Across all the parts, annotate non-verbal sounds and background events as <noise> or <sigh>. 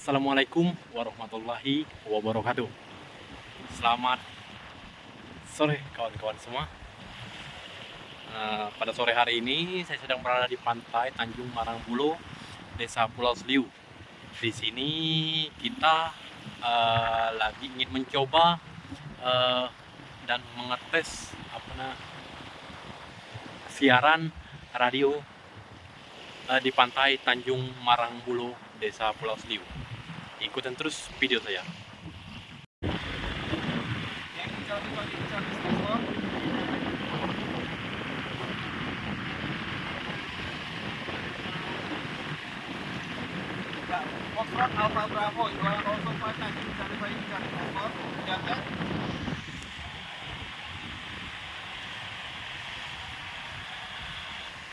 Assalamualaikum warahmatullahi wabarakatuh. Selamat sore kawan-kawan semua. Uh, Pada sore hari ini saya sedang berada di pantai Tanjung Marangbulo Desa Pulau Seliu. Di sini kita uh, lagi ingin mencoba uh, dan mengetes apa nah, siaran radio di pantai Tanjung Marangbulo Desa Pulau Seliu ikutin terus video saya Foxtrot Alpha Bravo, you are also partner in certifying transport. Jaga.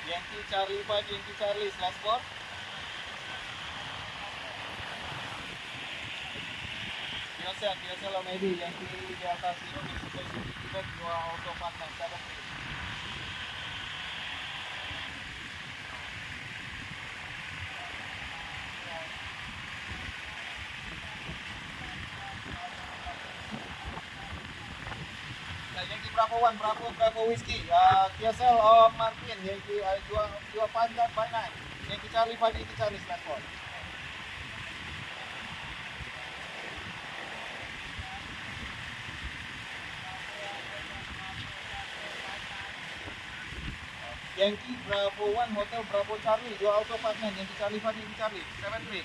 Yankee Charlie 5, Yankee Charlie, slash board. Biasa biasa lah maybe yang di di atas itu posisi kita dua auto seven Yankee Bravo One, Bravo Bravo Whiskey, uh, TSL of Martin, Yankee uh, dua dua panjang by nine, Yankee Charlie Five, Yankee Yankee Bravo One Hotel Bravo Charlie. Dua auto partner Yankee Charlie Yankee Charlie. Seven three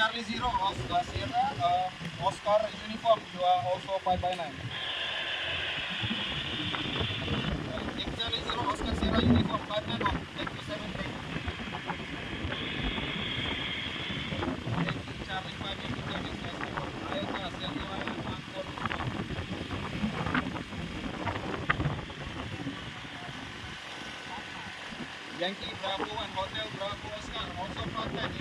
Charlie Zero of Sierra uh, eh, Oscar uniform. You are also 5 by 9. Eh, Take Charlie Zero Oscar Sierra uniform 5 by 9. Take you 7 Yankee Bravo and Hotel Bravo Oscar also 5 by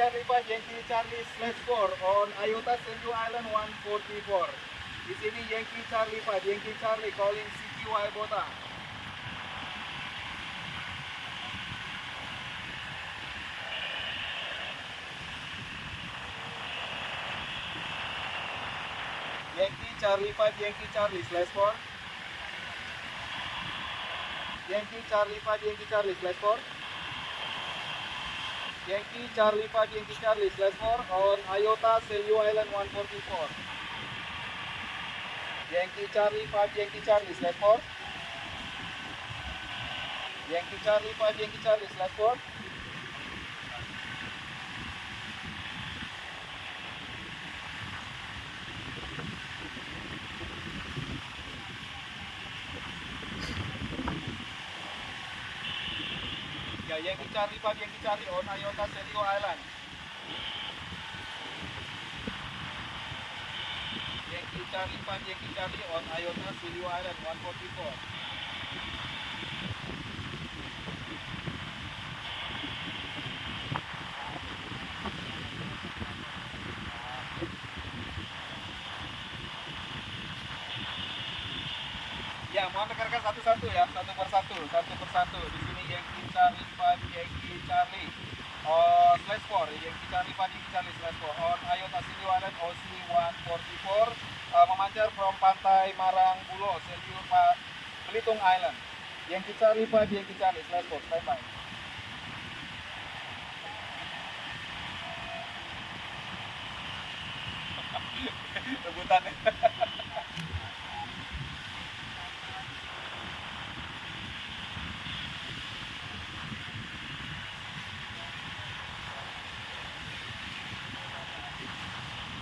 Charlie 5, Yankee Charlie slash 4 on Ayota Sergio Island 144. Di sini Yankee Charlie 5, Yankee Charlie calling CQY Bota. Yankee Charlie 5, Yankee Charlie slash 4. Yankee Charlie 5, Yankee Charlie slash 4. Yankee Charlie 5 Yankee Charlie slash 4 on Ayota Selio Island 144. Yankee Charlie 5 Yankee Charlie slash 4. Yankee Charlie 5 Yankee Charlie slash 4. Ya, Yankee Charlie 5 Yankee Charlie on Ayota Selio Island. Yankee Charlie 5 Yankee Charlie on Ayota Selio Island 144. Ya, mohon rekan-rekan satu-satu ya, satu persatu, satu persatu. Di sini Yankee Charlie 144 yang dicari pagi dicari slash on Ayota Asili Walet OC 144 uh, memancar from pantai Marang Bulo Seliur Belitung Island. Yang dicari pagi yang dicari slash bye bye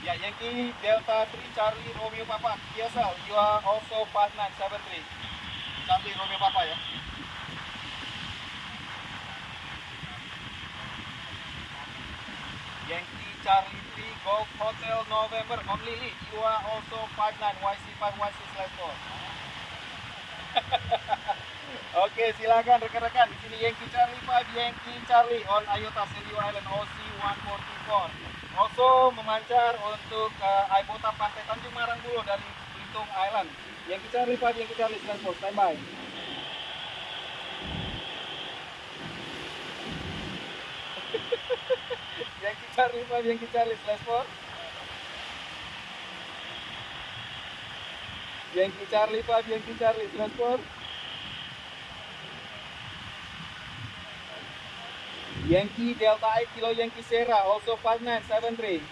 Yeah, Yankee Delta 3 Charlie Romeo Papa, TSL, you are also part 973. Charlie Romeo Papa ya. Yankee Charlie 3 Golf Hotel November. Om Lily, you are also 59 YC5 YC slash 4. <laughs> Oke, silakan rekan-rekan. Di sini Yankee Charlie 5, Yankee Charlie on Ayota Selio Island OC 144. Also memancar untuk eh, uh, Aibota Pantai Tanjung Marang dulu dari Belitung Island. Yankee Charlie 5, Yankee Charlie 94, standby. <laughs> Yankee Charlie 5, Yankee Charlie 94. Yankee Charlie 5, Yankee Charlie 94. Yankee Delta 8 Kilo Yankee Sierra also 5973.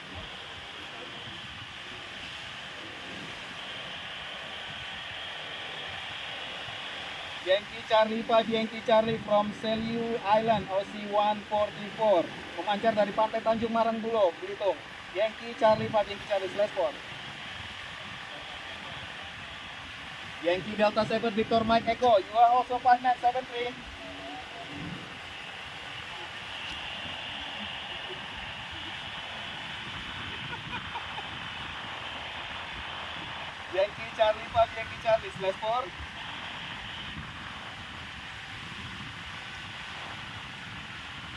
Yankee Charlie 5 Yankee Charlie from Seliu Island OC 144 memancar dari pantai Tanjung Marangbulo Belitung. Yankee Charlie 5 Yankee Charlie 4 Yankee Delta 7 Victor Mike Echo you are also 5973 5 Yankee Charlie slash 4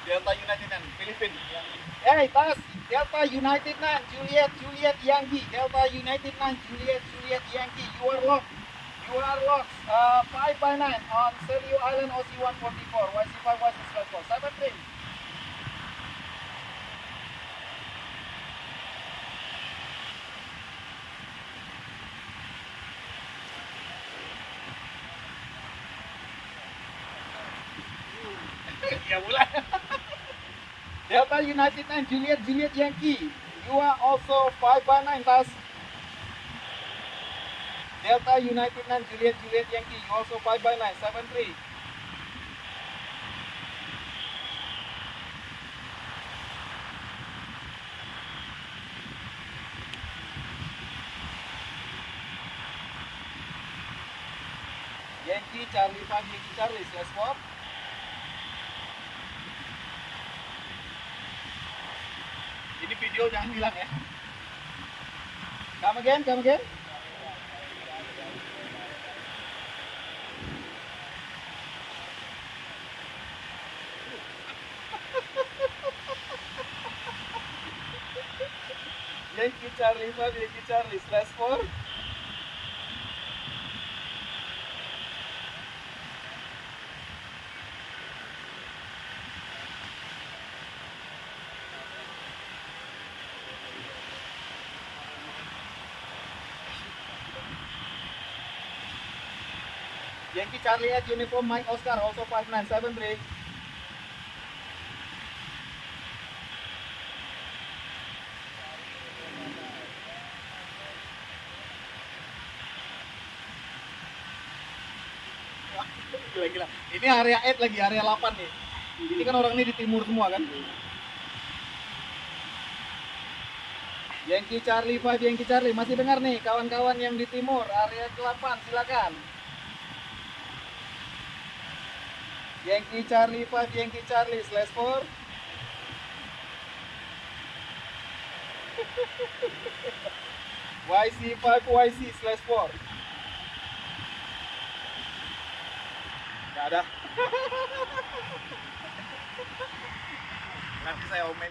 Delta United and Philippines. Hey, tas Delta United nan Juliet Juliet Yankee Delta United nan Juliet Juliet Yankee. You are locked. You are locked. Uh, 5 by 9 on Celio Island OC 144. YC5 YC slash 4. 7 3. Ya mulai. <laughs> Delta United and Juliet Juliet Yankee. You are also 5 by 9 tas. Delta United and Juliet Juliet Yankee. You also 5 by 9 7 3. Yankee Charlie 5 Yankee Charlie slash 4. Video jangan hilang ya. Come again, come again. Yankee Charlie 5, Yankee Charlie slash 4. Yankee Charlie at uniform Mike Oscar also 5973. Gila, gila. Ini area 8 lagi, area 8 nih. Ini kan orang ini di timur semua kan. Yankee Charlie 5, Yankee Charlie. Masih dengar nih kawan-kawan yang di timur, area 8, silakan. Yankee Charlie 5, Yankee Charlie slash 4. YC5 YC slash 4. Gak ada. <laughs> Nanti saya omen.